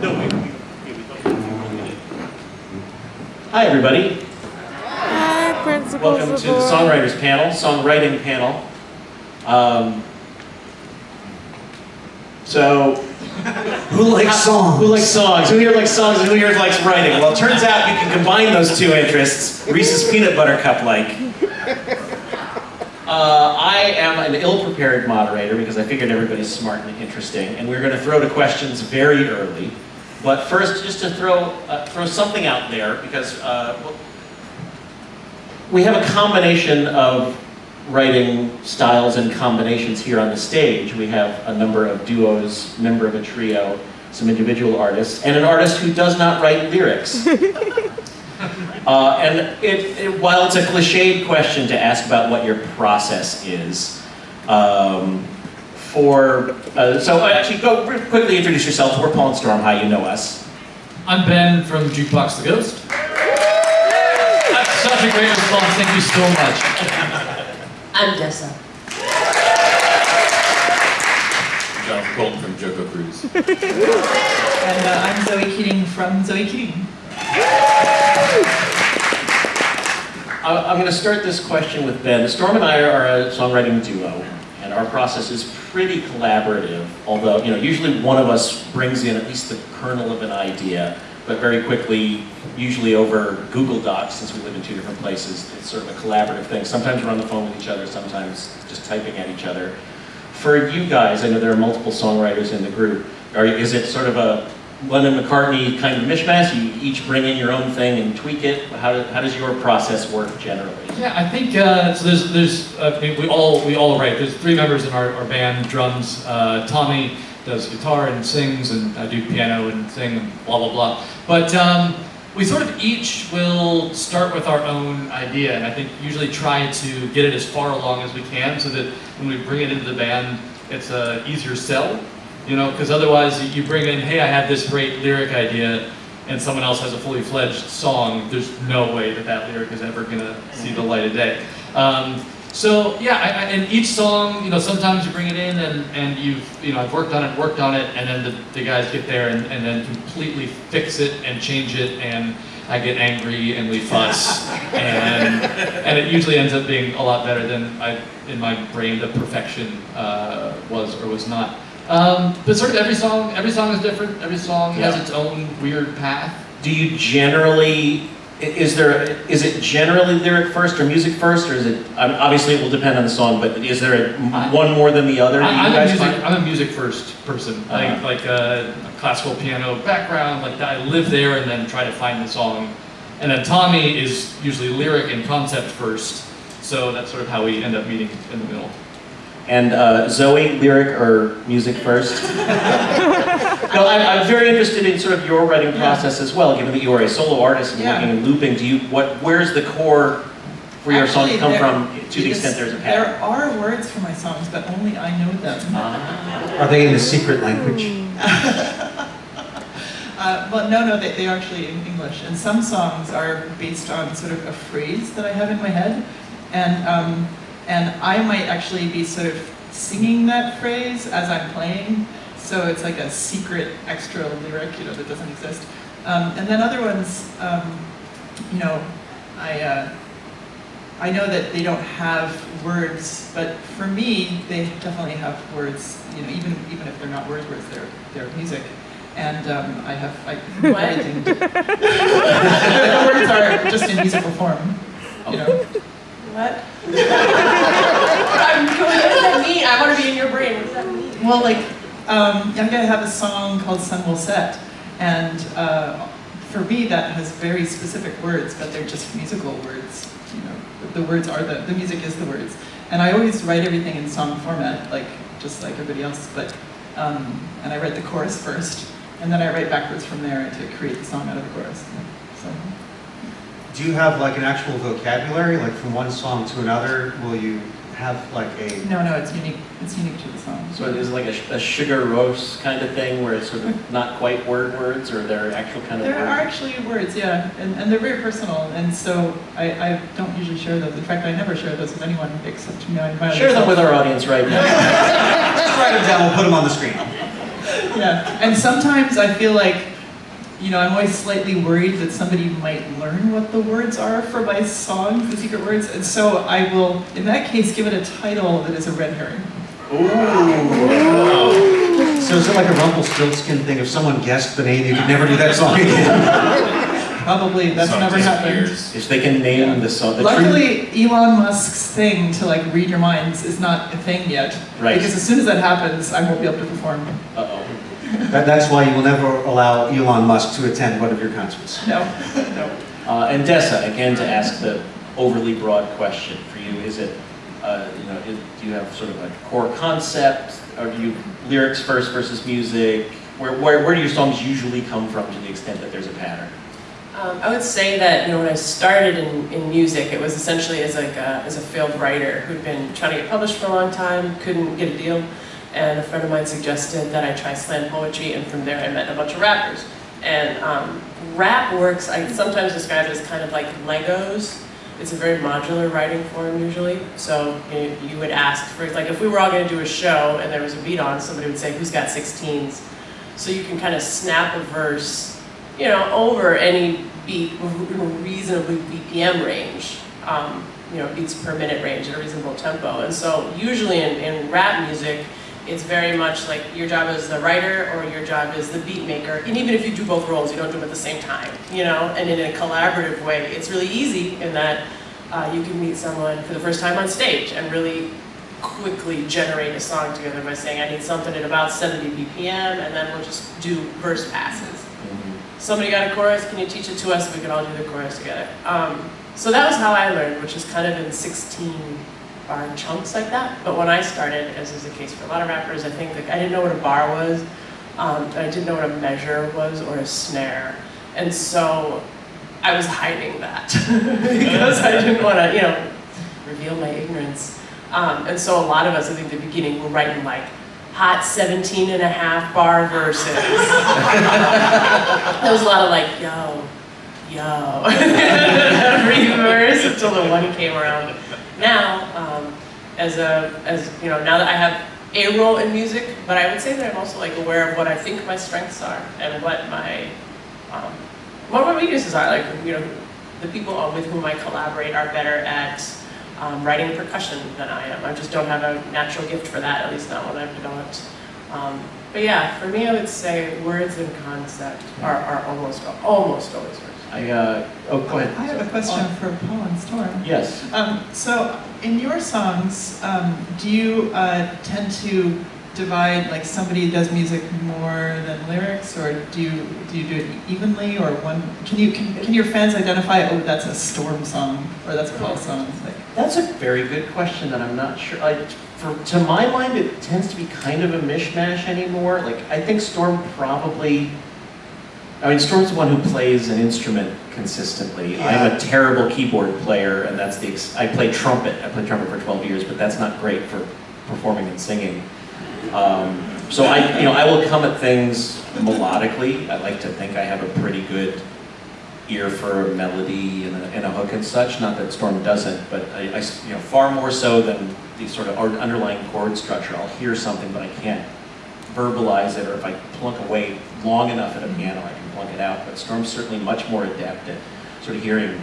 No, wait. Hi, everybody. Hi, Principal Welcome to the Songwriters Panel, Songwriting Panel. Um, so, Who likes songs? who likes songs? Who here likes songs and who here likes writing? Well, it turns out you can combine those two interests, Reese's Peanut Butter Cup-like. Uh, I am an ill-prepared moderator because I figured everybody's smart and interesting, and we're going to throw to questions very early. But first, just to throw uh, throw something out there, because uh, we have a combination of writing styles and combinations here on the stage. We have a number of duos, member of a trio, some individual artists, and an artist who does not write lyrics. Uh, and it, it, while it's a cliched question to ask about what your process is, um, for, uh, so actually go quickly introduce yourselves. We're Paul and Storm, how you know us. I'm Ben from Jukebox the Ghost. That's such a great response, thank you so much. I'm Dessa. Jonathan Coulton from JoCo Cruise. And uh, I'm Zoe Keating from Zoe Keating. I'm going to start this question with Ben. Storm and I are a songwriting duo, and our process is pretty collaborative, although, you know, usually one of us brings in at least the kernel of an idea, but very quickly, usually over Google Docs, since we live in two different places, it's sort of a collaborative thing. Sometimes we're on the phone with each other, sometimes just typing at each other. For you guys, I know there are multiple songwriters in the group. Are, is it sort of a Lennon McCartney kind of mishmash? You each bring in your own thing and tweak it? How, do, how does your process work generally? Yeah, I think, uh, so there's, there's uh, we all we all write. There's three members in our, our band, drums. Uh, Tommy does guitar and sings, and I do piano and sing, and blah, blah, blah. But um, we sort of each will start with our own idea, and I think usually try to get it as far along as we can so that when we bring it into the band, it's a easier sell. You know, because otherwise you bring in, hey, I have this great lyric idea, and someone else has a fully fledged song, there's no way that that lyric is ever gonna see the light of day. Um, so yeah, I, I, and each song, you know, sometimes you bring it in and, and you've, you know, I've worked on it, worked on it, and then the, the guys get there and, and then completely fix it and change it, and I get angry and we fuss, and, and it usually ends up being a lot better than I, in my brain, the perfection uh, was or was not. Um, but sort of every song, every song is different. Every song Yeah. has its own weird path. Do you generally, is there, is it generally lyric first or music first, or is it, um, obviously it will depend on the song, but is there a- I- one more than the other? I, I'm, a music, find? I'm a music first person. I Uh-huh. like a, a classical piano background, like. I live there and then try to find the song. And then Tommy is usually lyric and concept first. So that's sort of how we end up meeting in the middle. And uh, Zoe, lyric or music first? no, I'm, I'm very interested in sort of your writing process as well, given that you are a solo artist and Yeah. working in looping. Do you, what, where's the core for your song Actually, come there- from, to the extent there's a There are words for my songs, but only I know them. Ah. Are they in the secret language? Uh, well, no, no, they, they are actually in English. And some songs are based on sort of a phrase that I have in my head. And, um, and I might actually be sort of singing that phrase as I'm playing. So it's like a secret extra lyric, you know, that doesn't exist. Um, and then other ones, um, you know, I, uh, I know that they don't have words, but for me, they definitely have words. You know, even even if they're not word words, they're they're music. And um, I have I, What? everything. the words are just in musical form. You know. What? I'm going, what does that mean? I want to be in your brain. What does that mean? Well, like um, I'm gonna have a song called "Sun Will Set," and uh, for me, that has very specific words, but they're just musical words. You know, the, the words are the the music is the words, and I always write everything in song format, like just like everybody else. But um, and I write the chorus first, and then I write backwards from there to create the song out of the chorus. So Do you have like an actual vocabulary, like from one song to another? Will you have like a, no, no, it's unique. It's unique to the song. So it is like a, a Sigur Rós kind of thing where it's sort of not quite word words or they're actual kind of There are actually words, yeah, and, and they're very personal, and so I, I don't usually share those. In fact, I never share those with anyone except my, my Share them with our audience right now. just write them down, we'll put them on the screen. Yeah, and sometimes I feel like you know, I'm always slightly worried that somebody might learn what the words are for my songs, the secret words, and so I will, in that case, give it a title that is a red herring. Ooh. So is it like a Rumpelstiltskin thing? If someone guessed the name, you could never do that song again? Probably, that's Song never happened. disappears. If they can name the song, the true, Luckily, Elon Musk's thing to like read your minds is not a thing yet. Right. Because as soon as that happens, I won't be able to perform. uh-oh. That, that's why you will never allow Elon Musk to attend one of your concerts. No, no. Uh, and Dessa, again, to ask the overly broad question for you, is it, uh, you know, is, do you have sort of a core concept, or do you lyrics first versus music? Where, where, where do your songs usually come from to the extent that there's a pattern? Um, I would say that you know when I started in, in music, it was essentially as like a, as a failed writer who'd been trying to get published for a long time, couldn't get a deal, and a friend of mine suggested that I try slam poetry, and from there I met a bunch of rappers. And um, rap works, I sometimes describe it as kind of like Legos. It's a very modular writing form usually. So you, you would ask for, like if we were all going to do a show and there was a beat on, somebody would say, who's got 16s? So you can kind of snap a verse, you know, over any beat, reasonably BPM range, um, you know, beats per minute range at a reasonable tempo. And so usually in, in rap music, it's very much like your job as the writer or your job as the beat maker. And even if you do both roles, you don't do them at the same time, you know? And in a collaborative way, it's really easy in that uh, you can meet someone for the first time on stage and really quickly generate a song together by saying, I need something at about 70 BPM, and then we'll just do verse passes. Somebody got a chorus, can you teach it to us? We can all do the chorus together. Um, so that was how I learned, which is kind of in 16 bar chunks like that. But when I started, as is the case for a lot of rappers, I think that I didn't know what a bar was, um, I didn't know what a measure was or a snare. And so I was hiding that because I didn't want to, you know, reveal my ignorance. Um, and so a lot of us, I think, at the beginning, were writing like hot 17 and a half bar verses. there was a lot of like, yo, yo, every verse until the one came around. Now, um, as a, as you know, now that I have a role in music, but I would say that I'm also like aware of what I think my strengths are and what my, um, what my weaknesses are. Like, you know, the people with whom I collaborate are better at um, writing percussion than I am. I just don't have a natural gift for that, at least not what I've developed. Um, but yeah, for me, I would say words and concept are, are almost almost always. I, uh, oh, go ahead. I have a question for Paul and Storm. Yes. Um, so, in your songs, um, do you uh, tend to divide like somebody does music more than lyrics, or do you do you do it evenly, or one? Can you can, can your fans identify? Oh, that's a Storm song, or that's a Paul song. Like, That's a very good question that I'm not sure. I, for, to my mind, it tends to be kind of a mishmash anymore. Like, I think Storm probably. I mean, Storm's the one who plays an instrument consistently. I'm a terrible keyboard player, and that's the. Ex- I play trumpet. I played trumpet for 12 years, but that's not great for performing and singing. Um, so I, you know, I will come at things melodically. I like to think I have a pretty good ear for a melody and a, and a hook and such. Not that Storm doesn't, but I, I you know, far more so than the sort of underlying chord structure. I'll hear something, but I can't verbalize it, or if I plunk away long enough at a piano, I it out. But Storm's certainly much more adept at sort of hearing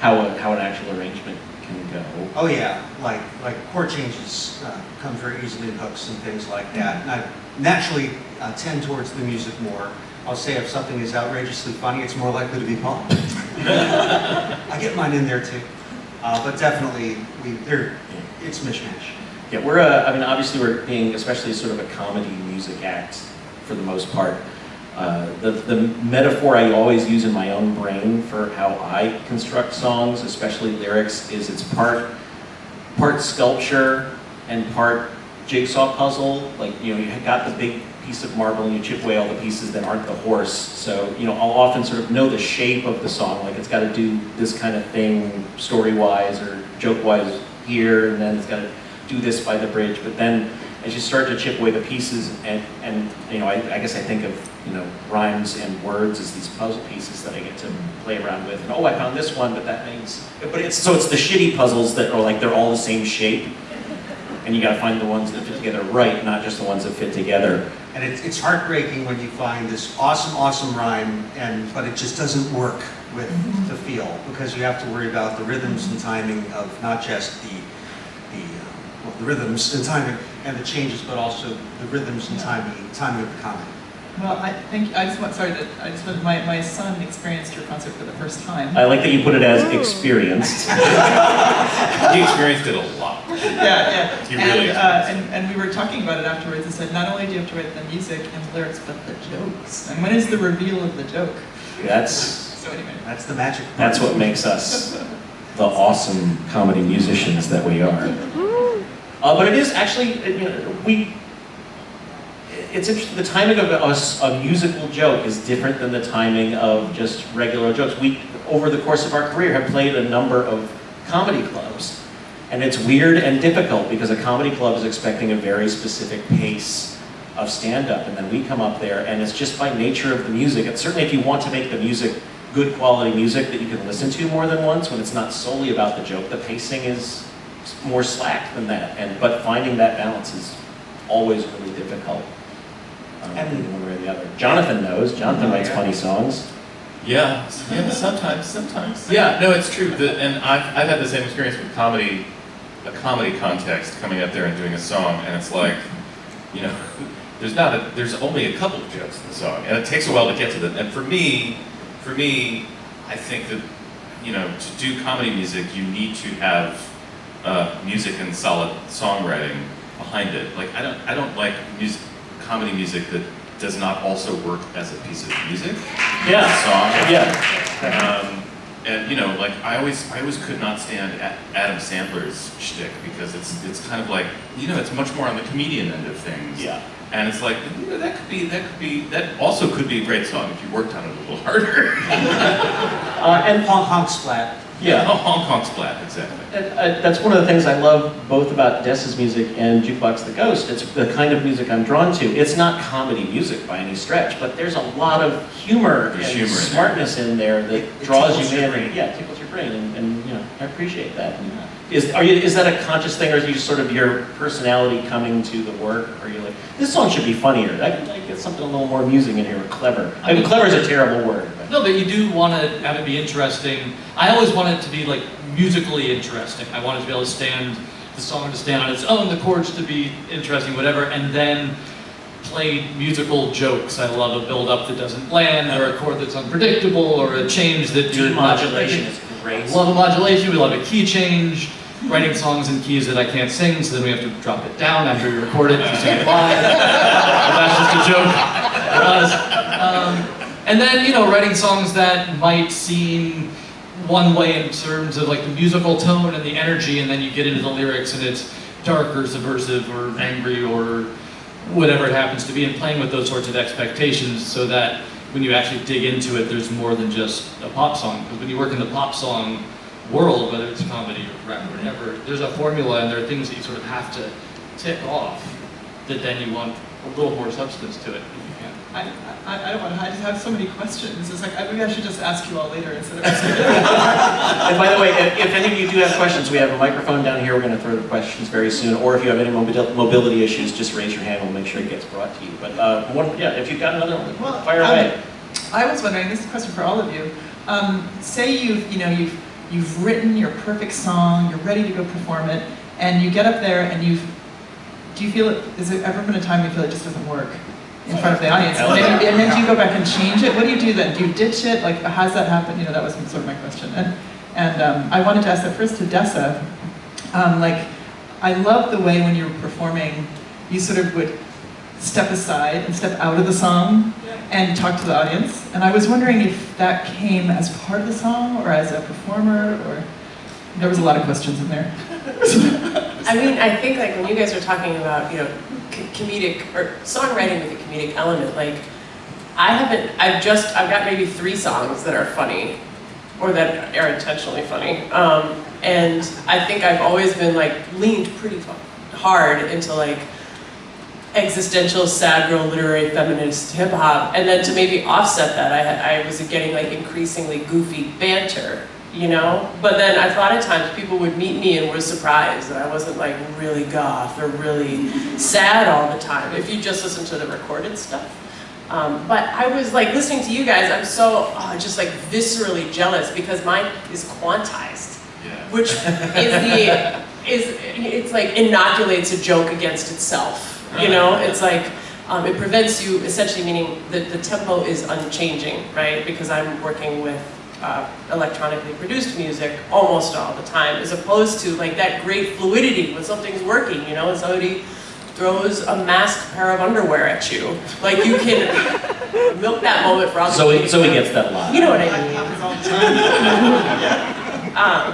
how a, how an actual arrangement can go. Oh yeah, like like chord changes uh, come very easily in hooks and things like that. And I naturally uh, tend towards the music more. I'll say if something is outrageously funny, it's more likely to be Paul. I get mine in there too, uh, but definitely we there it's mishmash. Yeah, we're, uh, I mean, obviously we're being especially sort of a comedy music act for the most part. Uh, the, the metaphor I always use in my own brain for how I construct songs, especially lyrics, is it's part, part sculpture and part jigsaw puzzle. Like, you know, you got the big piece of marble and you chip away all the pieces that aren't the horse. So, you know, I'll often sort of know the shape of the song, like it's got to do this kind of thing story-wise or joke-wise here, and then it's got to do this by the bridge. But then as you start to chip away the pieces, and, and you know, I, I guess I think of, you know, rhymes and words as these puzzle pieces that I get to play around with. And oh, I found this one, but that means, but it's, so it's the shitty puzzles that are like, they're all the same shape. And you gotta find the ones that fit together right, not just the ones that fit together. And it's, it's heartbreaking when you find this awesome, awesome rhyme, and, but it just doesn't work with the feel, because you have to worry about the rhythms and timing of not just the, the, uh, well, the rhythms and timing and the changes, but also the rhythms and timing, timing of the comedy. Well, I think, I just want, sorry, that I just want, my, my son experienced your concert for the first time. I like that you put it as experienced. He experienced it a lot. Yeah, yeah. He really and, is. uh, and, and we were talking about it afterwards and said, not only do you have to write the music and the lyrics, but the jokes. And when is the reveal of the joke? That's, So anyway. That's the magic. part. that's what makes us the awesome comedy musicians that we are. Uh, but it is actually, you know, we, it's interesting, the timing of a musical joke is different than the timing of just regular jokes. We, over the course of our career, have played a number of comedy clubs. And it's weird and difficult because a comedy club is expecting a very specific pace of stand-up. And then we come up there and it's just by nature of the music. And certainly if you want to make the music good quality music that you can listen to more than once, when it's not solely about the joke, the pacing is more slack than that. And, but finding that balance is always really difficult. Um, And- one way or the other. Jonathan knows, Jonathan Oh, writes yeah. funny songs. Yeah, yeah, sometimes, sometimes. Yeah, no, it's true. The, and I've, I've had the same experience with comedy, a comedy context, coming up there and doing a song, and it's like, you know, there's not a, there's only a couple of jokes in the song, and it takes a while to get to them. And for me, for me, I think that, you know, to do comedy music, you need to have uh, music and solid songwriting behind it. Like I don't, I don't like music, comedy music that does not also work as a piece of music Yeah, song. yeah. Um, and you know, like I always, I always could not stand Adam Sandler's shtick because it's, it's kind of like, you know, it's much more on the comedian end of things. Yeah. And it's like, you know, that could be, that could be, that also could be a great song if you worked on it a little harder. Uh, and Honk honk splat. Yeah, oh, Hong Kong's splat, exactly. And, uh, that's one of the things I love both about Dessa's music and Jukebox the Ghost. It's the kind of music I'm drawn to. It's not comedy music by any stretch, but there's a lot of humor There's and humor in there. smartness in there that It draws tickles you your in. brain. And, yeah, it tickles your brain, and, and you know I appreciate that. Is are you is that a conscious thing, or is it just sort of your personality coming to the work? Or are you like this song should be funnier? I could like, get something a little more amusing in here, or clever. I mean, clever is a terrible word. No, but you do want to have it be interesting. I always want it to be like musically interesting. I want it to be able to stand, the song to stand on its own, the chords to be interesting, whatever, and then play musical jokes. I love a build up that doesn't land, or a chord that's unpredictable, or a change that you're not Demodulation is great. Love a modulation, we love a key change, writing songs in keys that I can't sing, so then we have to drop it down after we record it to sing it live. That's just a joke. It was. Um, and then, you know, writing songs that might seem one way in terms of like the musical tone and the energy, and then you get into the lyrics and it's dark or subversive or angry or whatever it happens to be, and playing with those sorts of expectations so that when you actually dig into it, there's more than just a pop song. Because when you work in the pop song world, whether it's comedy or rap or whatever, there's a formula and there are things that you sort of have to tick off that then you want a little more substance to it. I, I, I don't want to, I just have so many questions. It's like, I- maybe I should just ask you all later instead of asking And by the way, if, if any of you do have questions, we have a microphone down here. We're going to throw the questions very soon. Or if you have any mobility issues, just raise your hand. We'll make sure it gets brought to you. But uh, one, yeah, if you've got another one, Well, fire um. I was wondering, this is a question for all of you. Um, say you've, you know, you've, you've written your perfect song, you're ready to go perform it, and you get up there and you've, do you feel it, is there ever been a time you feel it just doesn't work in front of the audience? And then, yeah. and then do you go back and change it? What do you do then? Do you ditch it? Like, how's that happen? You know, that was sort of my question. And, and um, I wanted to ask that first to Dessa. Um, like, I love the way when you're performing, you sort of would step aside and step out of the song and talk to the audience. And I was wondering if that came as part of the song or as a performer or there was a lot of questions in there. I mean, I think like when you guys are talking about, you know, comedic or songwriting with a comedic element, like I haven't, I've just, I've got maybe three songs that are funny or that are intentionally funny. Um, and I think I've always been like leaned pretty hard into like existential, sad girl, literary feminist hip hop. And then to maybe offset that, I, I was getting like increasingly goofy banter you know? But then a lot of times people would meet me and were surprised that I wasn't like really goth or really sad all the time, if you just listen to the recorded stuff. Um, but I was like listening to you guys, I'm so oh, just like viscerally jealous because mine is quantized, Yeah. which is the, is, it's like inoculates a joke against itself, you know? It's like, um, it prevents you, essentially meaning that the tempo is unchanging, right? Because I'm working with uh, electronically produced music almost all the time, as opposed to like that great fluidity when something's working, you know, and somebody throws a masked pair of underwear at you. Like you can milk that moment for all the Zoe, Zoe gets that lot. You know what I mean? happens all the time. Um,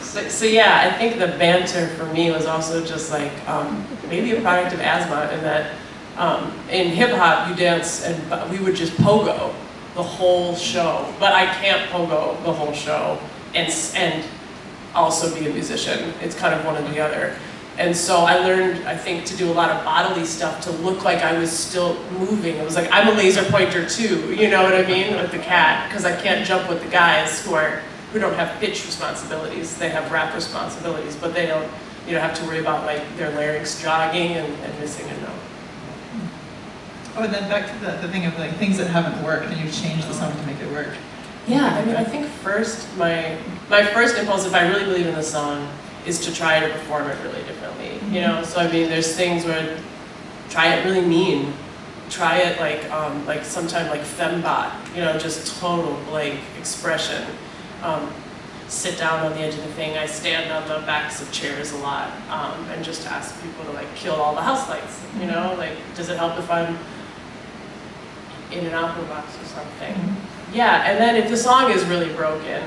so, so yeah, I think the banter for me was also just like um, maybe a product of asthma in that um, in hip hop you dance and we would just pogo the whole show, but I can't pogo the whole show and and also be a musician. It's kind of one or the other. And so I learned, I think, to do a lot of bodily stuff to look like I was still moving. It was like, I'm a laser pointer too, you know what I mean, with the cat, because I can't jump with the guys who are, who don't have pitch responsibilities. They have rap responsibilities, but they don't, you know, have to worry about like their larynx jogging and, and missing a note. Oh, and then back to the, the thing of like things that haven't worked and you've changed the song to make it work. Yeah, I mean, I think first, my, my first impulse, if I really believe in the song, is to try to perform it really differently, you know? So I mean, there's things where, try it really mean, try it like, um, like sometime like fembot, you know, just total blank expression. Um, sit down on the edge of the thing, I stand on the backs of chairs a lot, um, and just ask people to like kill all the house lights, you know? Like, does it help if I'm in an opera box or something? Mm-hmm. Yeah, and then if the song is really broken,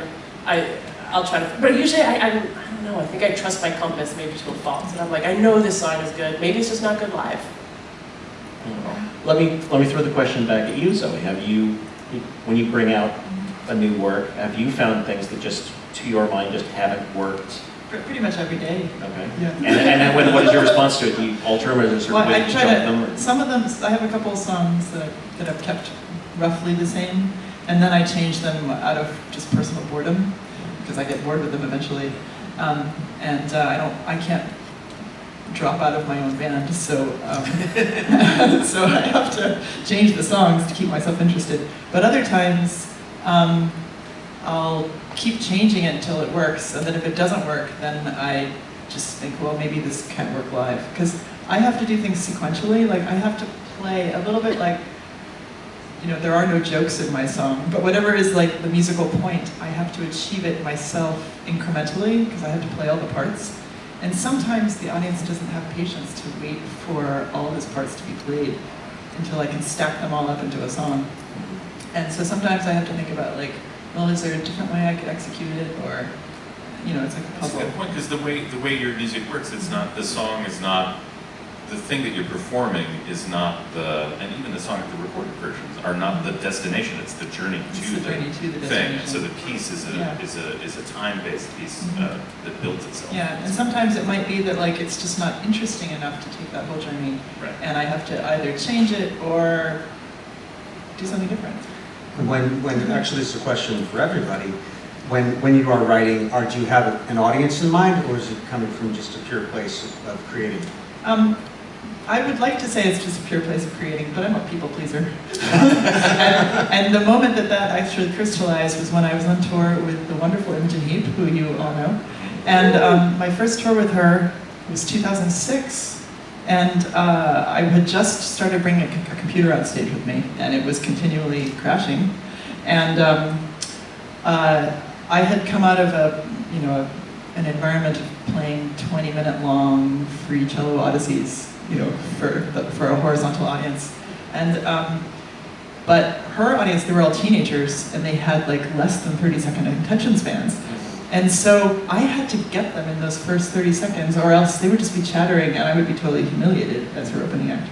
I, I'll try to, but usually I, I'm, I don't know, I think I trust my compass maybe to a fault. And I'm like, I know this song is good, maybe it's just not good live. Hmm. Let me, let me throw the question back at you, Zoe. Have you, when you bring out mm-hmm. a new work, have you found things that just, to your mind, just haven't worked? Pre- Pretty much every day. Okay. Yeah. And, and then what, what is your response to it? Do you alter them or is there certain Well, way I you try to, them? or- some of them, I have a couple of songs that, I- that I've kept roughly the same, and then I change them out of just personal boredom, because I get bored with them eventually. Um, and uh, I don't, I can't drop out of my own band, so um, so I have to change the songs to keep myself interested. But other times, um, I'll keep changing it until it works, and then if it doesn't work, then I just think, well, maybe this can't work live. Because I have to do things sequentially, like I have to play a little bit like, you know, there are no jokes in my song, but whatever is like the musical point, I have to achieve it myself incrementally, because I have to play all the parts. And sometimes the audience doesn't have patience to wait for all of those parts to be played until I can stack them all up into a song. And so sometimes I have to think about like, well, is there a different way I could execute it, or, you know, it's like a That's a puzzle. good point, because the way, the way your music works, it's not, the song is not, the thing that you're performing is not the, and even the song, the recorded versions are not the destination, it's the journey It's to the the journey to the thing. destination. So the piece is a, Yeah. is a, is a time-based piece Mhm. uh, that builds itself. Yeah, and sometimes it might be that like it's just not interesting enough to take that whole journey, Right. and I have to either change it or do something different. When, when, actually, this is a question for everybody. When, when you are writing, are, do you have an audience in mind, or is it coming from just a pure place of, of creating? Um, I would like to say it's just a pure place of creating, but I'm a people pleaser. and, and the moment that that actually crystallized was when I was on tour with the wonderful Imogen Heap, who you all know. And um, my first tour with her was 2006, and uh, I had just started bringing a, computer on stage with me, and it was continually crashing. And um, uh, I had come out of a, you know, a, an environment of playing 20-minute long free cello odysseys, you know, for the, for a horizontal audience, and um, but her audience, they were all teenagers, and they had like less than 30-second attention spans. And so I had to get them in those first 30 seconds, or else they would just be chattering, and I would be totally humiliated as her opening act.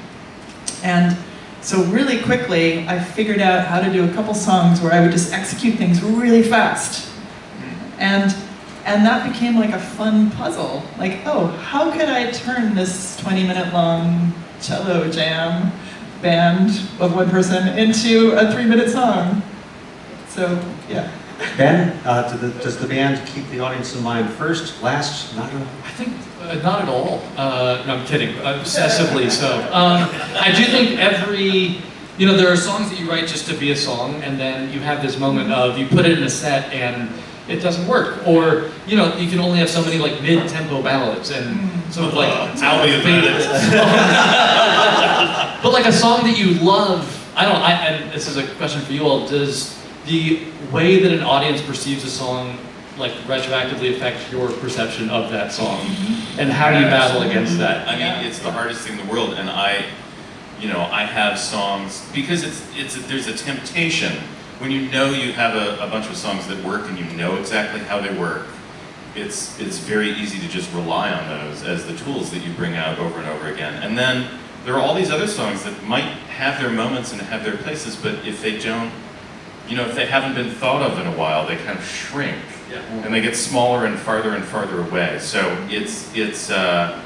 And so really quickly, I figured out how to do a couple songs where I would just execute things really fast. And, and that became like a fun puzzle. Like, oh, how could I turn this 20 minute long cello jam band of one person into a three minute song? So, yeah. Ben, uh, do the- does the band keep the audience in mind first, last, not at all? I think uh, not at all. Uh, no, I'm kidding. Obsessively so. Um, I do think every, you know, there are songs that you write just to be a song, and then you have this moment of you put it in a set and it doesn't work, or you know, you can only have so many like mid-tempo ballads and sort of like Tell me about it. songs. but like a song that you love, I don't. I, and this is a question for you all. Does the way that an audience perceives a song like retroactively affects your perception of that song? Mm-hmm. And how do you battle against that? I mean, it's the hardest thing in the world, and I, you know, I have songs because it's it's there's a temptation when you know you have a, a bunch of songs that work and you know exactly how they work. It's it's very easy to just rely on those as the tools that you bring out over and over again, and then there are all these other songs that might have their moments and have their places, but if they don't, you know, if they haven't been thought of in a while, they kind of shrink Yeah. and they get smaller and farther and farther away. So it's it's uh,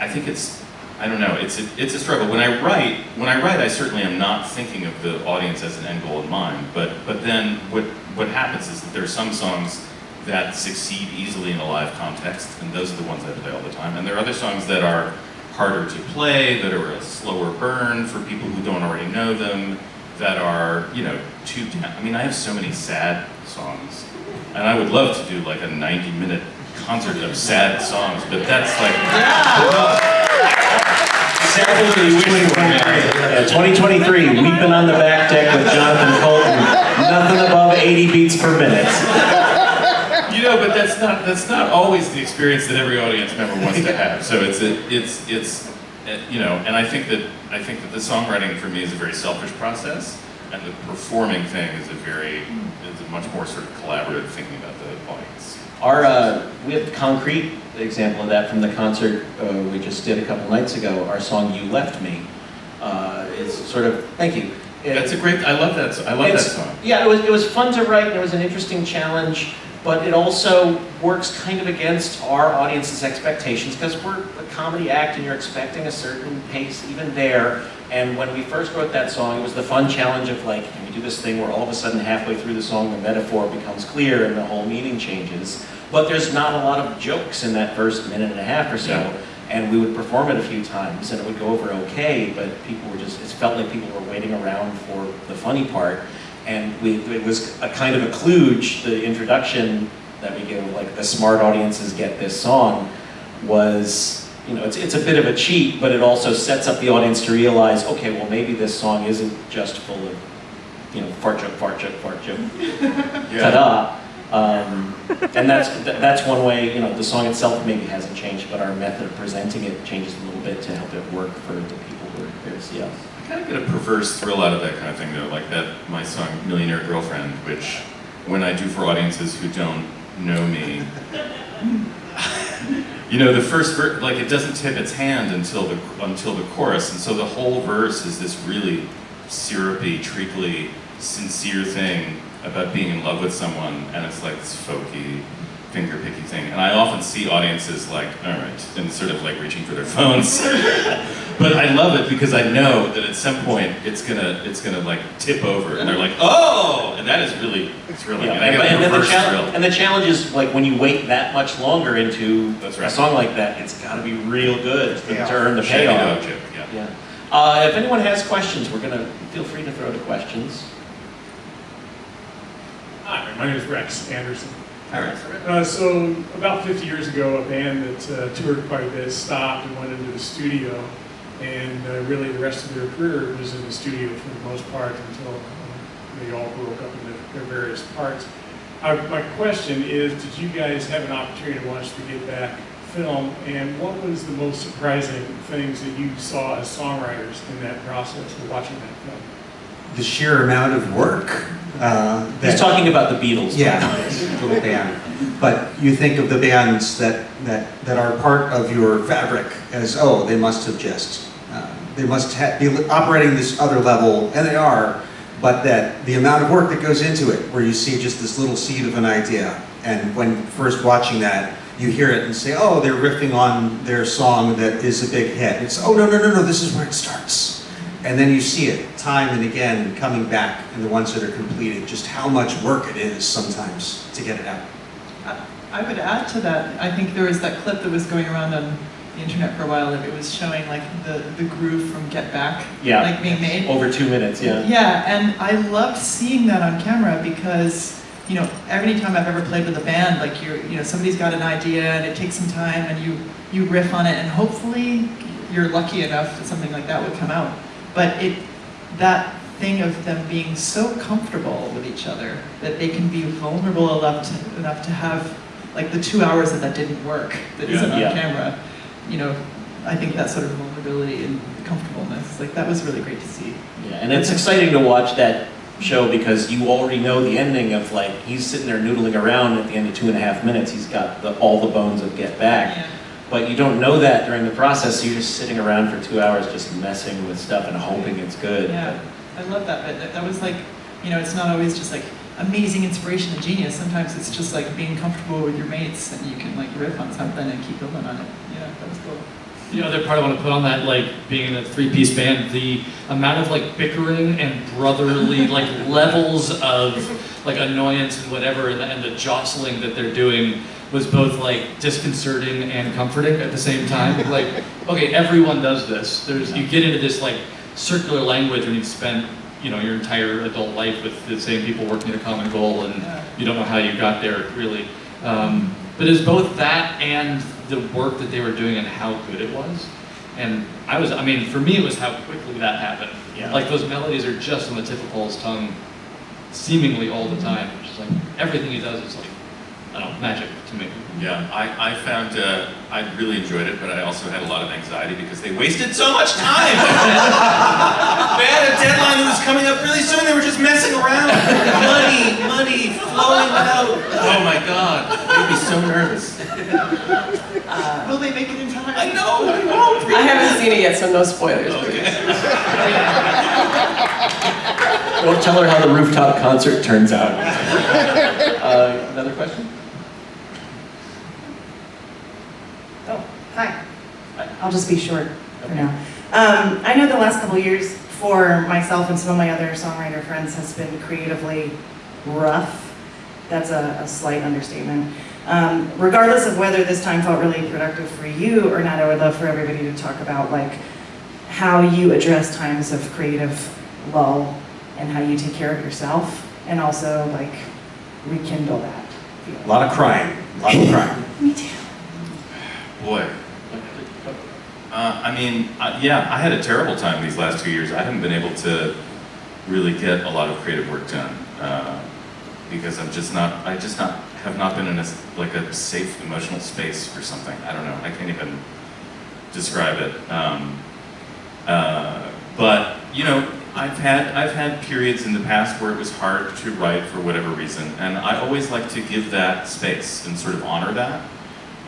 I think it's I don't know it's a, it's a struggle. When I write when I write, I certainly am not thinking of the audience as an end goal in mind. But but then what what happens is that there are some songs that succeed easily in a live context, and those are the ones I play all the time. And there are other songs that are harder to play, that are a slower burn for people who don't already know them, that are you know too. I mean, I have so many sad songs and I would love to do like a 90 minute concert of sad songs, but that's like, Sadly, we we were. 2023, we've been on the back deck with Jonathan Coulton, nothing above 80 beats per minute. you know, but that's not that's not always the experience that every audience member wants to have. So it's a, it's it's uh, you know, and I think that I think that the songwriting for me is a very selfish process, and the performing thing is a very is a much more sort of collaborative thinking about the audience. Our, uh, we have a concrete example of that from the concert uh, we just did a couple nights ago. Our song "You Left Me" uh, is sort of thank you. That's a great. I love that. I love that song. Yeah, it was, it was fun to write, and it was an interesting challenge, but it also works kind of against our audience's expectations, because we're a comedy act and you're expecting a certain pace even there. And when we first wrote that song, it was the fun challenge of like, can we do this thing where all of a sudden halfway through the song, the metaphor becomes clear and the whole meaning changes. But there's not a lot of jokes in that first minute and a half or so. Yeah. And we would perform it a few times and it would go over okay, but people were just, it felt like people were waiting around for the funny part. And we, it was a kind of a kludge, the introduction that we give, like the smart audiences get this song, was, you know, it's, it's a bit of a cheat, but it also sets up the audience to realize, okay, well maybe this song isn't just full of, you know, fart joke, fart joke, fart joke, ta-da. Um, and that's, that's one way, you know, the song itself maybe hasn't changed, but our method of presenting it changes a little bit to help it work for the people who are here to see us. I kind of get a perverse thrill out of that kind of thing, though, like that my song "Millionaire Girlfriend," which when I do for audiences who don't know me, you know, the first verse, like it doesn't tip its hand until the until the chorus, and so the whole verse is this really syrupy, treacly, sincere thing about being in love with someone, and it's like this folky, finger picky thing. And I often see audiences like, all right, and sort of like reaching for their phones. but I love it because I know that at some point it's gonna it's gonna like tip over, and they're like, oh, and that is really thrilling. Yeah, And I get and, the challenge, thrill. and the challenge is like when you wait that much longer into That's a song like that, it's got to be real good to, Yeah. to earn the Shaggy payoff. yeah. Yeah. Uh, if anyone has questions, we're gonna feel free to throw the questions. My name is Rex Anderson. All right. Uh, so about 50 years ago, a band that uh, toured quite a bit stopped and went into the studio, and uh, really the rest of their career was in the studio for the most part until uh, they all broke up into their various parts. Uh, my question is, did you guys have an opportunity to watch the get back film, and what was the most surprising things that you saw as songwriters in that process of watching that film? The sheer amount of work uh, that He's talking about the Beatles. Yeah, little band. But you think of the bands that, that, that are part of your fabric as, oh, they must have just, uh, they must ha- be operating this other level, and they are, but that the amount of work that goes into it, where you see just this little seed of an idea, and when first watching that, you hear it and say, oh, they're riffing on their song that is a big hit. It's, oh, no, no, no, no, this is where it starts. And then you see it time and again coming back in the ones that are completed, just how much work it is sometimes to get it out. I- I would add to that, I think there was that clip that was going around on the internet for a while, that it was showing like the, the groove from Get Back, Yeah. like being made. Over two minutes, yeah. Yeah, and I loved seeing that on camera because, you know, every time I've ever played with a band, like you're, you know, somebody's got an idea and it takes some time and you, you riff on it and hopefully you're lucky enough that something like that would come out. But it, that thing of them being so comfortable with each other that they can be vulnerable enough to, enough to have like the two hours that that didn't work, that isn't on Yeah. camera, you know, I think that sort of vulnerability and comfortableness, like that was really great to see. Yeah, and it's exciting to watch that show because you already know the ending of like, he's sitting there noodling around at the end of two and a half minutes, he's got the, all the bones of Get Back. Yeah. But you don't know that during the process, so you're just sitting around for two hours just messing with stuff and hoping it's good. Yeah, I love that bit. That, that was like, you know, it's not always just like amazing inspiration and genius. Sometimes it's just like being comfortable with your mates and you can like riff on something and keep building on it. Yeah, that was cool. The other part I want to put on that, like being in a three-piece band, the amount of like bickering and brotherly like levels of like annoyance and whatever, and the, and the jostling that they're doing was both like disconcerting and comforting at the same time. Like, okay, everyone does this. There's you get into this like circular language when you've spent you know your entire adult life with the same people working at a common goal, and you don't know how you got there really. Um, but it's both that and the work that they were doing and how good it was. And I was, I mean, for me, it was how quickly that happened. Yeah. Like those melodies are just on the tip of Paul's tongue, seemingly all the time. Which is like everything he does is like, know, magic to me. Yeah, I, I found, uh, I really enjoyed it, but I also had a lot of anxiety because they wasted so much time. they had a deadline that was coming up really soon, they were just messing around. Money, money, flowing out. Oh my God, it would be so nervous. Will they make it in time? I know, I know. I haven't seen it yet, so no spoilers. Okay. Don't tell her how the rooftop concert turns out. Uh, another question? Oh, hi. I'll just be short for now. Um, I know the last couple of years for myself and some of my other songwriter friends has been creatively rough. That's a, a slight understatement. Um, regardless of whether this time felt really productive for you or not, I would love for everybody to talk about like how you address times of creative lull and how you take care of yourself and also like rekindle that. A lot of crying, a lot of crying. Me too. Boy. Uh, I mean, yeah, I had a terrible time these last two years. I haven't been able to really get a lot of creative work done uh, because I'm just not. I just not have not been in a like a safe emotional space for something. I don't know. I can't even describe it. Um, uh, but you know, I've had I've had periods in the past where it was hard to write for whatever reason, and I always like to give that space and sort of honor that.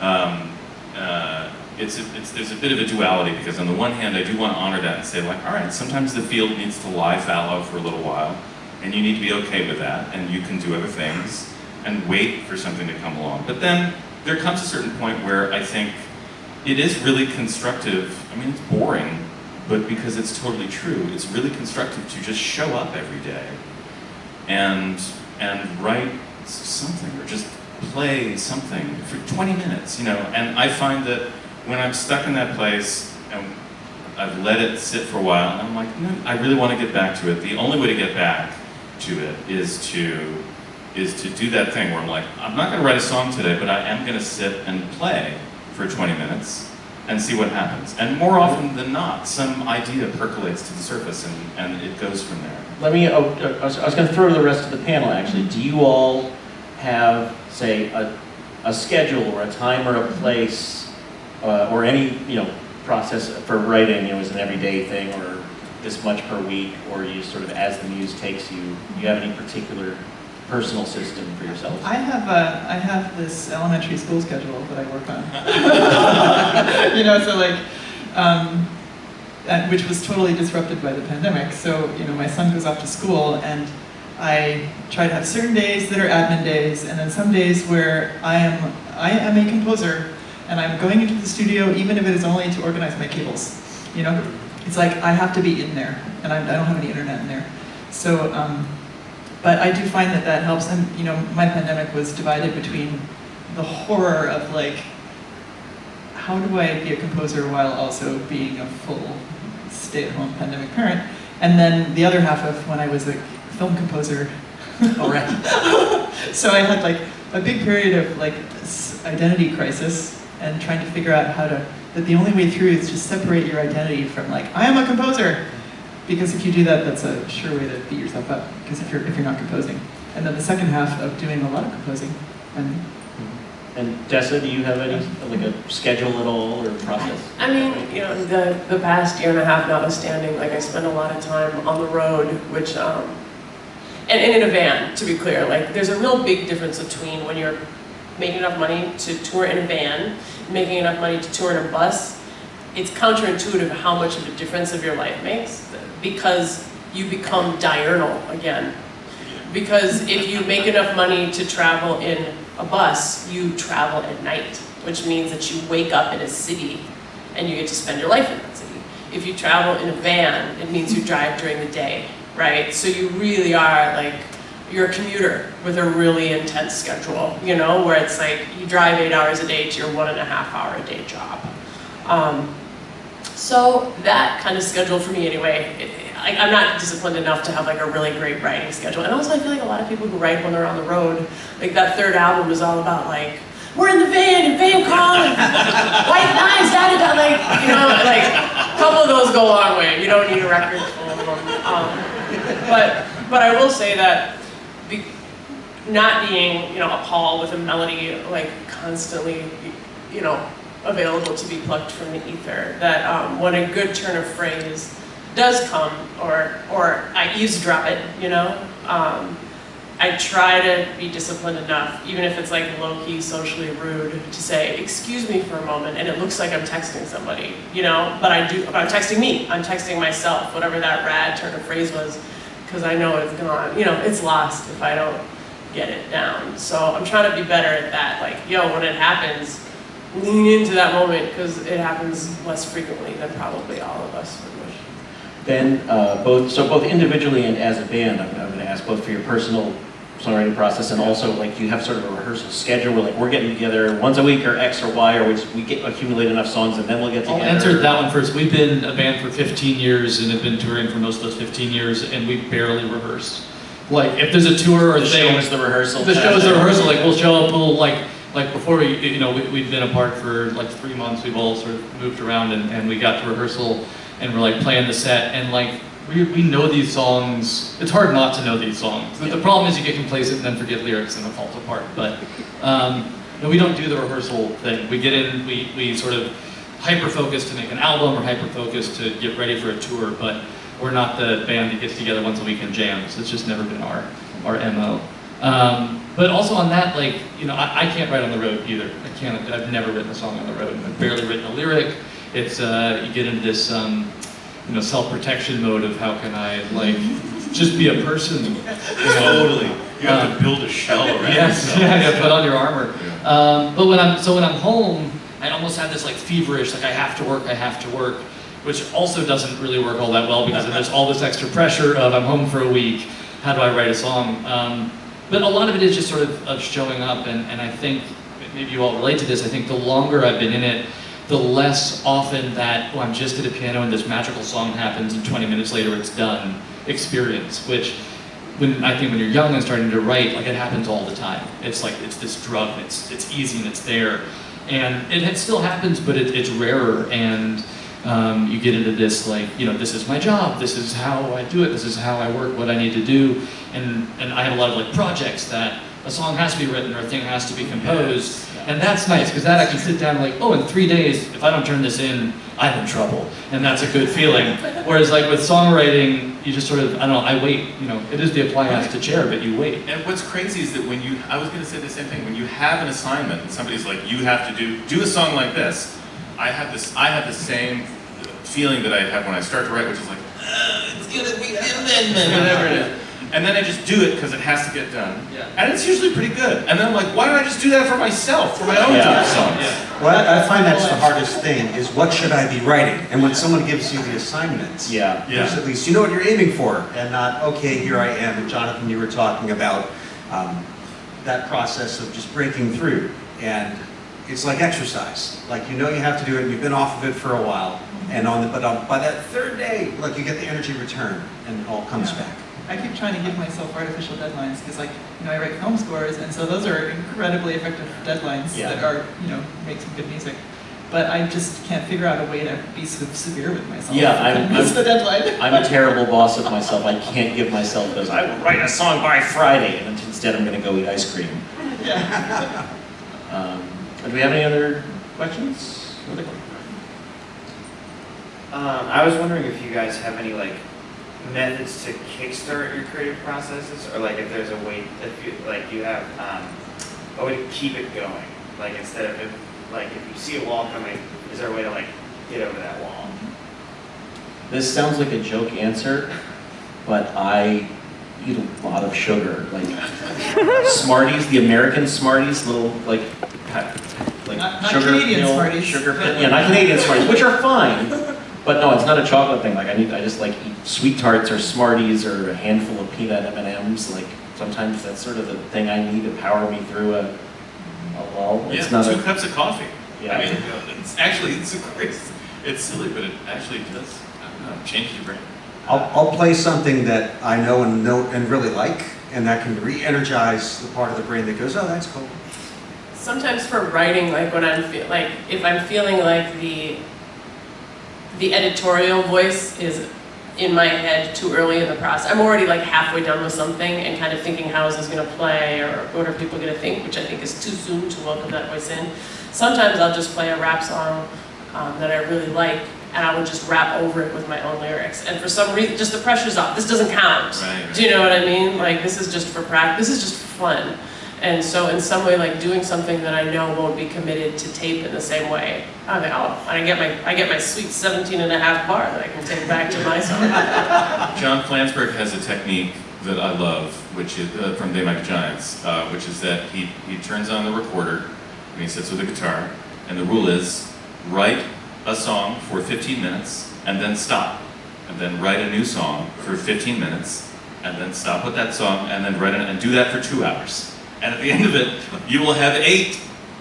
Um, uh, it's, a, it's there's a bit of a duality because on the one hand I do want to honor that and say like, all right, sometimes the field needs to lie fallow for a little while, and you need to be okay with that, and you can do other things and wait for something to come along. But then there comes a certain point where I think it is really constructive. I mean, it's boring, but because it's totally true, it's really constructive to just show up every day and and write something or just play something for 20 minutes, you know. And I find that when I'm stuck in that place and I've let it sit for a while, and I'm like, no, I really want to get back to it. The only way to get back to it is to is to do that thing where I'm like, I'm not going to write a song today, but I am going to sit and play for 20 minutes and see what happens. And more often than not, some idea percolates to the surface and, and it goes from there. Let me, oh, uh, I was, was gonna throw to the rest of the panel, actually. Do you all have, say, a, a schedule or a time or a place, uh, or any, you know, process for writing, it was an everyday thing, or this much per week, or you sort of, as the muse takes you, do you have any particular personal system for yourself? I have a, I have this elementary school schedule that I work on. you know, so like, um, and, which was totally disrupted by the pandemic. So you know, my son goes off to school, and I try to have certain days that are admin days, and then some days where I am I am a composer, and I'm going into the studio even if it is only to organize my cables. You know, it's like I have to be in there, and I, I don't have any internet in there. So, um, but I do find that that helps. And you know, my pandemic was divided between the horror of like, how do I be a composer while also being a full stay-at-home pandemic parent, and then the other half of when I was a film composer. All right. so I had like a big period of like identity crisis and trying to figure out how to that the only way through is to separate your identity from like I am a composer. Because if you do that that's a sure way to beat yourself up. Because if you're if you're not composing. And then the second half of doing a lot of composing and And Dessa, do you have any, like a schedule at all or process? I mean, you know, the, the past year and a half notwithstanding, like I spend a lot of time on the road, which, um, and, and in a van, to be clear, like there's a real big difference between when you're making enough money to tour in a van, making enough money to tour in a bus. It's counterintuitive how much of a difference of your life makes because you become diurnal again. Because if you make enough money to travel in a bus, you travel at night, which means that you wake up in a city and you get to spend your life in that city. If you travel in a van, it means you drive during the day, right? So you really are like, you're a commuter with a really intense schedule, you know, where it's like you drive eight hours a day to your one and a half hour a day job. Um, so that kind of schedule for me anyway, it, I, I'm not disciplined enough to have like a really great writing schedule. And also I feel like a lot of people who write when they're on the road, like that third album was all about like, we're in the van in Vancouver, white lines, da da da, like, you know, like, a couple of those go a long way. You don't need a record full of them. Um, but, but I will say that be, not being, you know, a Paul with a melody like constantly, you know, available to be plucked from the ether. That um, when a good turn of phrase does come, or or I eavesdrop it, you know, um, I try to be disciplined enough, even if it's like low key, socially rude, to say, "Excuse me for a moment," and it looks like I'm texting somebody, you know. But I do. But I'm texting me. I'm texting myself. Whatever that rad turn of phrase was, because I know it's gone. You know, it's lost if I don't get it down. So I'm trying to be better at that. Like, yo, when it happens, lean into that moment because it happens less frequently than probably all of us would wish. Ben, uh, both, so both individually and as a band, I'm, I'm going to ask both for your personal songwriting process and also like you have sort of a rehearsal schedule where like we're getting together once a week or X or Y or we just we get accumulate enough songs and then we'll get together. I'll answer that one first. We've been a band for 15 years and have been touring for most of those 15 years, and we barely rehearse. Like, if there's a tour or The show thing, is the rehearsal. the show is the rehearsal. Like, we'll show up, we'll like, like before we, you know, we, we'd been apart for like three months. We've all sort of moved around, and, and we got to rehearsal, and we're like playing the set, and like we, we know these songs. It's hard not to know these songs. The, the problem is you get complacent and then forget lyrics, and it falls apart. But um, no, we don't do the rehearsal thing. We get in, we, we sort of hyper focus to make an album or hyper focus to get ready for a tour, but we're not the band that gets together once a week and jams. It's just never been our, our MO. Um, but also on that, like, you know, I, I can't write on the road either. I can't, I've never written a song on the road. I've barely written a lyric. It's, uh, you get into this, um, you know, self-protection mode of how can I, like, just be a person. You know? Totally. You have Um, to build a shell around Yes, yourself. yeah, yeah, put on your armor. Um, but when I'm so when I'm home, I almost have this like feverish, like I have to work, I have to work, which also doesn't really work all that well because there's all this extra pressure of I'm home for a week. How do I write a song? Um, but a lot of it is just sort of, of showing up, and, and I think maybe you all relate to this. I think the longer I've been in it, the less often that oh, I'm just at a piano and this magical song happens, and 20 minutes later it's done experience, which when I think when you're young and starting to write, like it happens all the time. It's like it's this drug, it's it's easy and it's there, and it, it still happens, but it, it's rarer. And um, you get into this like you know this is my job, this is how I do it, this is how I work, what I need to do, and and I have a lot of like projects that a song has to be written or a thing has to be composed, and that's nice because that I can sit down and like oh in three days if I don't turn this in I'm in trouble, and that's a good feeling. Whereas like with songwriting, you just sort of I don't know I wait you know it is the apply has to chair but you wait. And what's crazy is that when you, I was going to say the same thing, when you have an assignment and somebody's like, you have to do, do a song like this, I have this, I have the same feeling that I have when I start to write, which is like, "Ugh, it's going to be, and then, then, whatever it is. And then I just do it because it has to get done. Yeah. And it's usually pretty good. And then I'm like, why don't I just do that for myself, for my own Yeah. songs? Well, I I find that's the hardest thing, is what should I be writing? And when someone gives you the assignments, Yeah. there's at least, you know what you're aiming for, and not, okay, here I am. And Jonathan, you were talking about um, that process of just breaking through. And it's like exercise. Like, you know you have to do it, and you've been off of it for a while. And on the, but on, by that third day, like, you get the energy return, and it all comes Yeah. back. I keep trying to give myself artificial deadlines because, like, you know, I write film scores, and so those are incredibly effective deadlines Yeah. that are, you know, make some good music. But I just can't figure out a way to be so severe with myself. Yeah, I'm- miss I'm- the deadline. I'm a terrible boss of myself. I can't give myself those, I will write a song by Friday, and instead I'm gonna go eat ice cream. yeah. Um, do we have any other questions? Um, I was wondering if you guys have any like methods to kickstart your creative processes, or like if there's a way, if you like you have um, a way to keep it going. Like instead of if, like if you see a wall coming, is there a way to like get over that wall? This sounds like a joke answer, but I eat a lot of sugar. Like Smarties, the American Smarties, little like like Not- not sugar Canadian pill, Smarties. sugar pill. Yeah, not Canadian Smarties, which are fine. But no, it's not a chocolate thing. Like I need, I just like eat sweet tarts or Smarties or a handful of peanut M and M's. Like sometimes that's sort of the thing I need to power me through a, a lull. Yeah, It's not two a, cups of coffee. Yeah. I mean, it's actually, it's a great, it's silly, but it actually does, I don't know, changes your brain. I'll, I'll play something that I know and know and really like, and that can re-energize the part of the brain that goes, oh, that's cool. Sometimes for writing, like when I'm feel, like if I'm feeling like the the editorial voice is in my head too early in the process. I'm already like halfway done with something and kind of thinking how is this going to play or what are people going to think, which I think is too soon to welcome that voice in. Sometimes I'll just play a rap song um, that I really like and I will just rap over it with my own lyrics. And for some reason, just the pressure's off. This doesn't count. Right. Do you know what I mean? Like this is just for practice. This is just fun. And so in some way, like doing something that I know won't be committed to tape in the same way, I think, oh, I get my, I get my sweet 17 and a half bar that I can take back to my song. John Flansburgh has a technique that I love, which is uh, from Might Be Giants, uh, which is that he, he turns on the recorder and he sits with a guitar, and the rule is write a song for 15 minutes and then stop, and then write a new song for 15 minutes and then stop with that song and then write it and do that for two hours. And at the end of it, you will have eight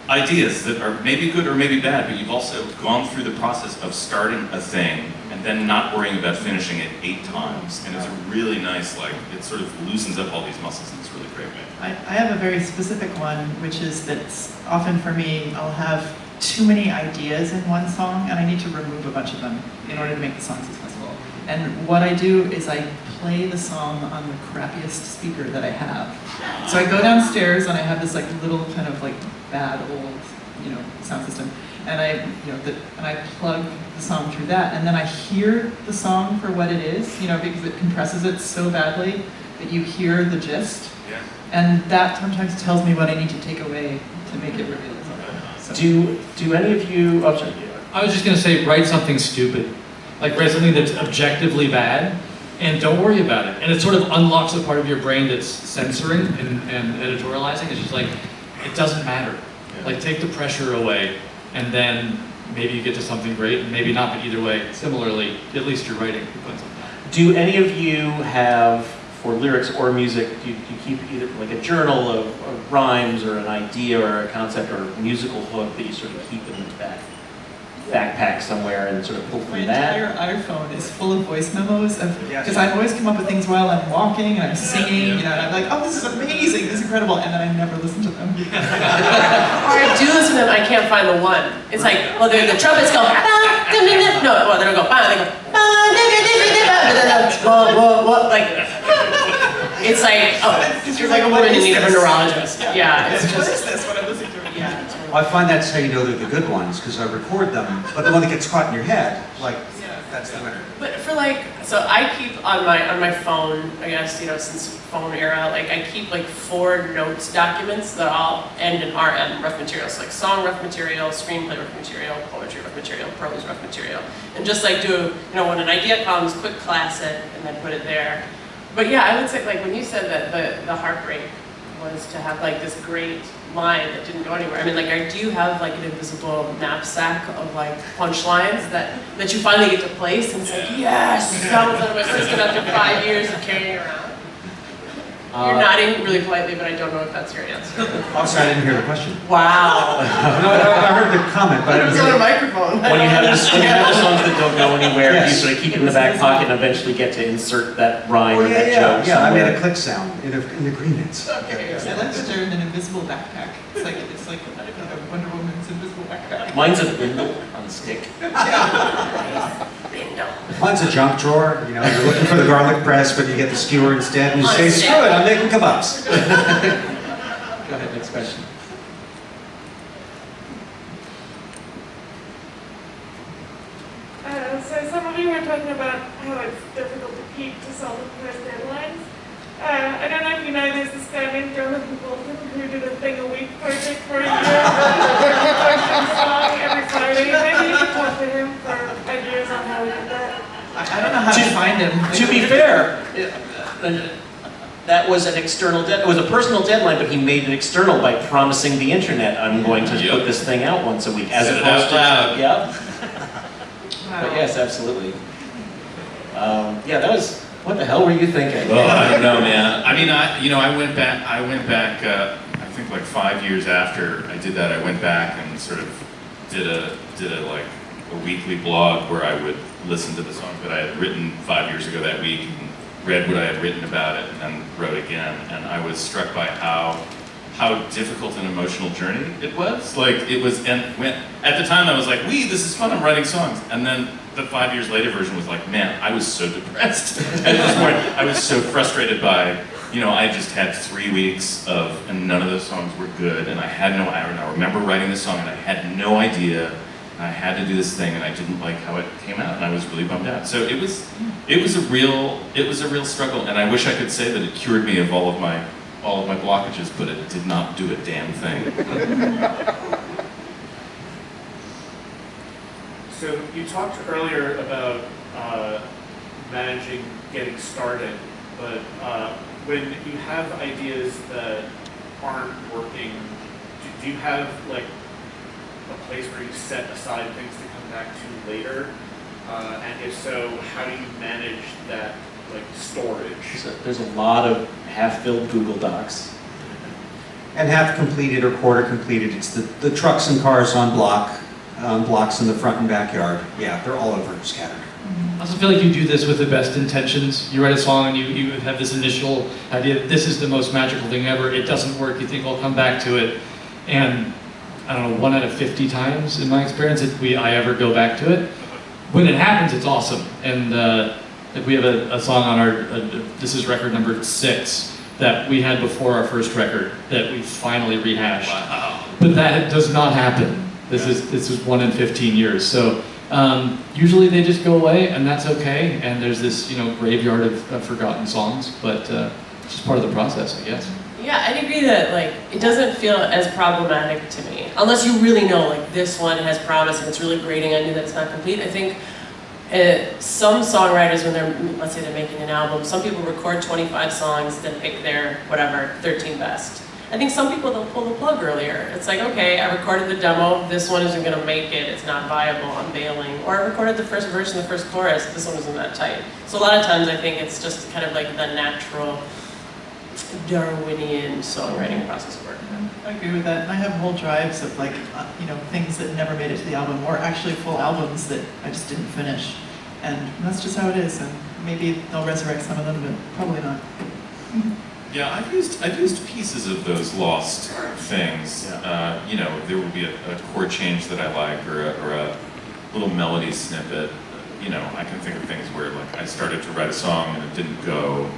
ideas that are maybe good or maybe bad, but you've also gone through the process of starting a thing and then not worrying about finishing it eight times. And it's a really nice, like, it sort of loosens up all these muscles in this really great way. I, I have a very specific one, which is that often for me, I'll have too many ideas in one song, and I need to remove a bunch of them in order to make the song successful. And what I do is I play the song on the crappiest speaker that I have. So I go downstairs and I have this like little kind of like bad old, you know, sound system, and I, you know, the, and I plug the song through that, and then I hear the song for what it is, you know, because it compresses it so badly that you hear the gist. Yeah. And that sometimes tells me what I need to take away to make it really so. do do any of you? Oh, sorry. I was just gonna say, write something stupid. Like write something that's objectively bad, and don't worry about it. And it sort of unlocks the part of your brain that's censoring and, and editorializing. It's just like, it doesn't matter. Yeah. Like take the pressure away, and then maybe you get to something great, and maybe not, but either way, similarly, at least you're writing. You're putting something out. Do any of you have, for lyrics or music, do you, do you keep either like a journal of, of rhymes or an idea or a concept or a musical hook that you sort of keep in the back backpack somewhere and sort of pull My from that? entire iPhone is full of voice memos of, Yes. because I've always come up with things while I'm walking and I'm singing, Yeah. you know, and I'm like, oh, this is amazing, this is incredible, and then I never listen to them. Or I do listen to them, I can't find the one. It's like, well, the, the trumpets go, "Ba, da, da, da." no, well, they don't go, "Ba," they go, "Ba, da, da, da, da, da," but then they'll, whoa, whoa, whoa, like, it's like, oh, it's like a woman in need of a neurologist. Yeah, it's What just, is this, what I'm listening to? I find that's how you know they're the good ones, because I record them, but the one that gets caught in your head, like, Yeah. that's the winner. But for like, so I keep on my on my phone, I guess you know since phone era, like I keep like four notes documents that all end in RM rough materials, like song rough material, screenplay rough material, poetry rough material, prose rough material, and just like do you know when an idea comes, quick class it and then put it there. But yeah, I would say like when you said that the, the heartbreak was to have like this great line that didn't go anywhere. I mean, like, are, do you have like an invisible knapsack of like punchlines that that you finally get to place and it's like, yes, that was of my system after five years of carrying around. You're Uh, nodding really politely, but I don't know if that's your answer. Oh, sorry, I didn't hear the question. Wow. No, I I heard the comment, but I didn't It's on a microphone. When you have this, when you have the songs that don't go anywhere, you Yes. sort of keep it in the back pocket and eventually get to insert that rhyme Oh, or yeah, that yeah, joke yeah, I made a click sound in, a- in agreement. Okay. I like that they're in an invisible backpack. It's like, it's like uh, Wonder Woman's invisible backpack. Mine's a bindle on a stick. Mine's a junk drawer, you know, you're looking for the garlic press, but you get the skewer instead, and you say, screw it, I'm making kebabs. Go ahead, next question. Uh, so some of you were talking about how it's difficult to keep to self-imposed deadlines. Uh, I don't know if you know, there's this guy named Jonathan Coulton who did a thing a week project for a year. song every Friday. Maybe you could talk to him for ideas on how we did that. I I don't know how to To- find him. To be fair, uh, that was an external dead, it was a personal deadline, but he made it external by promising the internet, I'm going to Yep. put this thing out once a week, as Said it opposed out to. Yeah, Wow. but yes, absolutely. Um, yeah, that was, what the hell were you thinking? Oh, I don't know, man. I mean, I, you know, I went back, I went back, uh, I think like five years after I did that, I went back and sort of did a, did a like, a weekly blog where I would listen to the songs that I had written five years ago that week and read what I had written about it and then wrote again. And I was struck by how, how difficult an emotional journey it was. Like, it was, and when, at the time I was like, wee, this is fun, I'm writing songs. And then the five years later version was like, man, I was so depressed at this point. I was so frustrated by, you know, I just had three weeks of, and none of those songs were good, and I had no, I I remember writing this song and I had no idea, and I had to do this thing, and I didn't like how it came out, and I was really bummed out. So it was, it was a real, it was a real struggle, and I wish I could say that it cured me of all of my, all of my blockages, but it did not do a damn thing. So you talked earlier about uh, managing getting started, but uh, when you have ideas that aren't working, do, do you have like a place where you set aside things to come back to later? Uh, and if so, how do you manage that like storage? So There's a lot of half-filled Google Docs. And half completed or quarter completed, it's the, the trucks and cars on block, um, blocks in the front and backyard. Yeah, they're all over scattered. I also feel like you do this with the best intentions. You write a song and you, you have this initial idea, this is the most magical thing ever. It doesn't work. You think I'll come back to it. And I don't know, one out of 50 times in my experience, if we, I ever go back to it. When it happens, it's awesome. And uh, we have a, a song on our, uh, this is record number six, that we had before our first record that we finally rehashed. Wow. But that does not happen. This is this is one in 15 years. So um, usually they just go away, and that's okay. And there's this you know graveyard of, of forgotten songs, but uh, it's just part of the process, I guess. Yeah, I'd agree that like it doesn't feel as problematic to me, unless you really know like this one has promise and it's really grating on you that it's not complete. I think uh, some songwriters, when they're let's say they're making an album, some people record 25 songs, then pick their whatever 13 best. I think some people they'll pull the plug earlier. It's like okay, I recorded the demo, this one isn't gonna make it, it's not viable, I'm bailing. Or I recorded the first verse and the first chorus, this one isn't that tight. So a lot of times I think it's just kind of like the natural Darwinian songwriting process of work. I agree with that. I have whole drives of like, uh, you know, things that never made it to the album, or actually full albums that I just didn't finish. And that's just how it is. And maybe they'll resurrect some of them, but probably not. Yeah, I've used I've used pieces of those lost things. Uh, you know, there will be a, a chord change that I like, or a, or a little melody snippet. You know, I can think of things where like I started to write a song and it didn't go,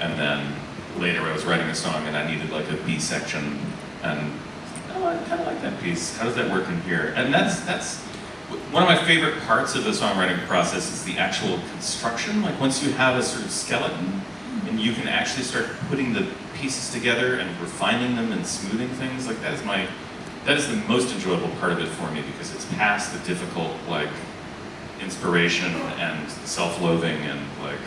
and then later I was writing a song and I needed like a B section, and oh, I kind of like that piece. How does that work in here? And that's that's one of my favorite parts of the songwriting process is the actual construction. Like once you have a sort of skeleton, and you can actually start putting the pieces together and refining them and smoothing things. Like that is my, that is the most enjoyable part of it for me because it's past the difficult like inspiration and self-loathing and like,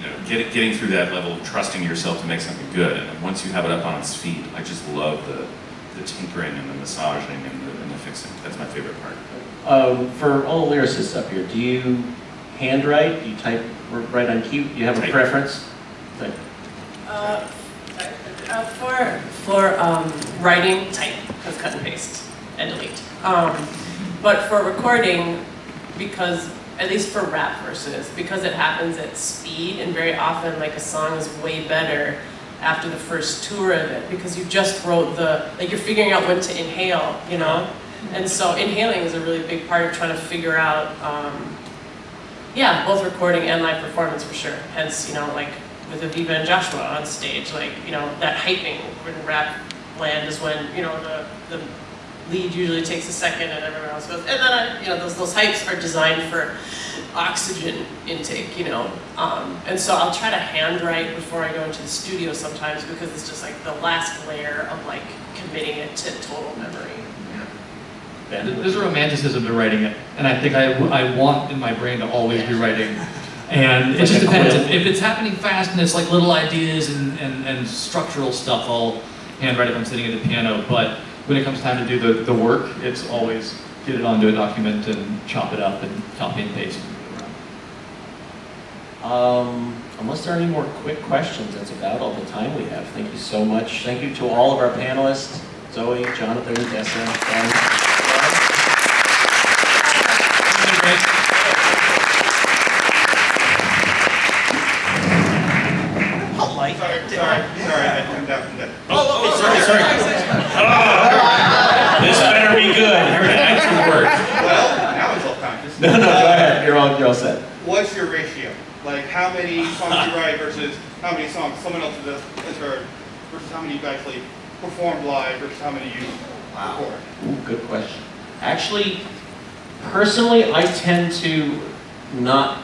you know, get, getting through that level of trusting yourself to make something good. And once you have it up on its feet, I just love the, the tinkering and the massaging and the, and the fixing. That's my favorite part. Um, for all the lyricists up here, do you handwrite? Do you type write on key? Do you have a Type. preference? Type. Uh, uh, for for um, writing, type, because cut and paste and delete. Um, but for recording, because at least for rap verses, because it happens at speed, and very often like a song is way better after the first tour of it, because you just wrote the like you're figuring out when to inhale, you know. And so inhaling is a really big part of trying to figure out, um, yeah, both recording and live performance for sure. Hence, you know, like with Aviva and Joshua on stage, like, you know, that hyping in rap land is when, you know, the, the lead usually takes a second and everyone else goes, and then, I, you know, those, those hypes are designed for oxygen intake, you know. Um, and so I'll try to handwrite before I go into the studio sometimes because it's just like the last layer of like committing it to total memory. Ben? There's a romanticism to writing it, and I think I, I want in my brain to always be writing. And it just depends. If, if it's happening fast and it's like little ideas and, and, and structural stuff, I'll handwrite if I'm sitting at the piano. But when it comes time to do the, the work, it's always get it onto a document and chop it up and copy and paste. Um, unless there are any more quick questions, that's about all the time we have. Thank you so much. Thank you to all of our panelists, Zoe, Jonathan, Dessa, Ben. Sorry, sorry, sorry, I turned down from that. Oh, oh, sorry, sorry. Oh, this better be good. Here, action words. Well, now it's all conscious. No, no, go ahead. You're all, set. What's your ratio? Like how many songs you write versus how many songs someone else has has heard versus how many you've actually performed live versus how many you record? Ooh, good question. Actually, personally, I tend to not,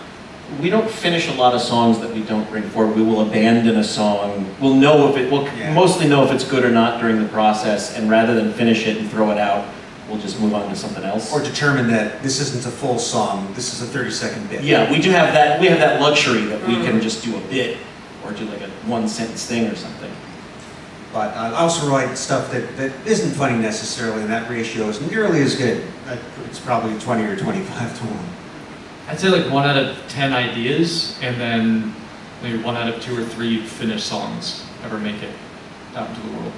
we don't finish a lot of songs that we don't bring forward. We will abandon a song. We'll know if it, we'll Yeah. mostly know if it's good or not during the process, and rather than finish it and throw it out, we'll just move on to something else. Or determine that this isn't a full song, this is a 30-second bit. Yeah, we do have that, we have that luxury that we can just do a bit, or do like a one sentence thing or something. But uh, I also write stuff that, that isn't funny necessarily, and that ratio is nearly as good. It's probably 20 or 25 to 1. I'd say like one out of ten ideas, and then maybe one out of two or three finished songs ever make it out into the world.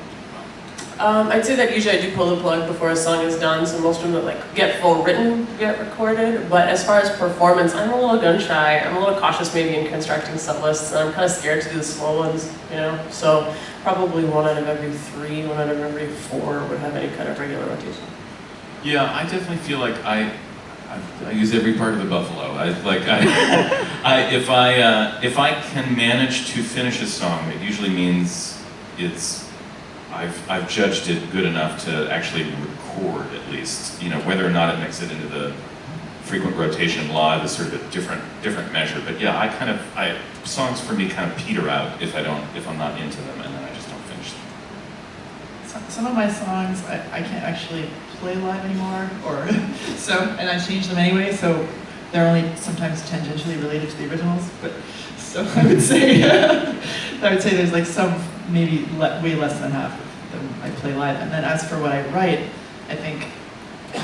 Um, I'd say that usually I do pull the plug before a song is done, so most of them like get full written, get recorded. But as far as performance, I'm a little gun shy. I'm a little cautious maybe in constructing set lists, and I'm kind of scared to do the slow ones, you know. So probably one out of every three, one out of every four would have any kind of regular rotation. Yeah, I definitely feel like I, I, use every part of the buffalo. I like I, I if I uh, if I can manage to finish a song, it usually means it's I've I've judged it good enough to actually record at least. You know whether or not it makes it into the frequent rotation live is sort of a different different measure. But yeah, I kind of I songs for me kind of peter out if I don't if I'm not into them, and then I just don't finish them. Some, of my songs I, I can't actually play live anymore, or so, and I change them anyway, so they're only sometimes tangentially related to the originals. But so I would say, I would say there's like some maybe le- way less than half I play live, and then as for what I write, I think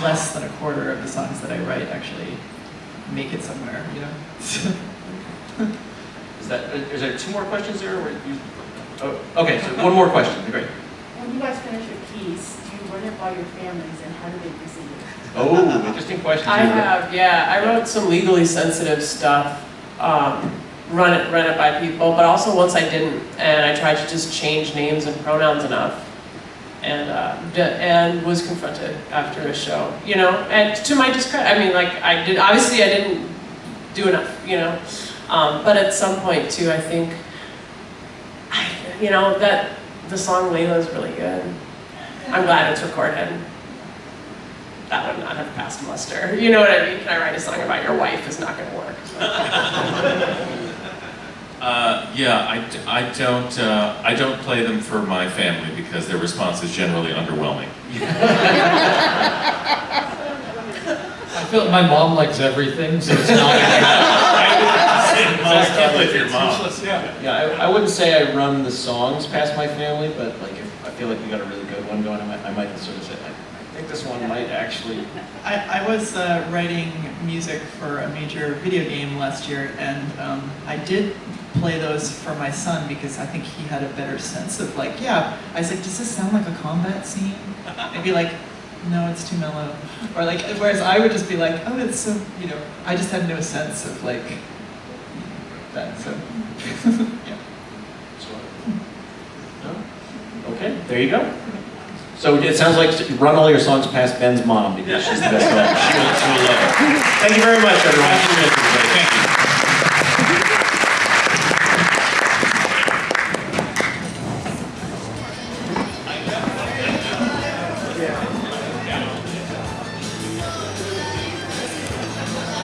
less than a quarter of the songs that I write actually make it somewhere. You know. Is that, is there two more questions there? or you- Oh, okay, so one more question, great. When you guys finish your piece, do you run it by your families and how do they receive it? Oh, interesting question. I have, yeah. I wrote some legally sensitive stuff, um, run it, run it by people, but also once I didn't, and I tried to just change names and pronouns enough, and uh, and was confronted after a show, you know. And to my discredit, I mean, like I did. Obviously, I didn't do enough, you know. Um, but at some point too, I think, I, you know, that the song Layla is really good. I'm glad it's recorded that would not have passed muster. You know what I mean? Can I write a song about your wife? Is not going to work. Uh, yeah, I, d- I don't uh, I don't play them for my family because their response is generally underwhelming. I feel like my mom likes everything, so it's not. I can't play for your mom. Yeah. Yeah, I, I wouldn't say I run the songs past my family, but like if I feel like we got a really good one going, I might, I might sort of say, I, I think this one might actually. I, I was uh, writing music for a major video game last year, and um, I did play those for my son because I think he had a better sense of like, yeah. I was like, does this sound like a combat scene? And be like, no, it's too mellow. Or like, whereas I would just be like, oh, it's so, you know, I just had no sense of like that. So, yeah. Okay, there you go. So it sounds like run all your songs past Ben's mom because she's the best one. She she will love it. Thank you very much, everyone.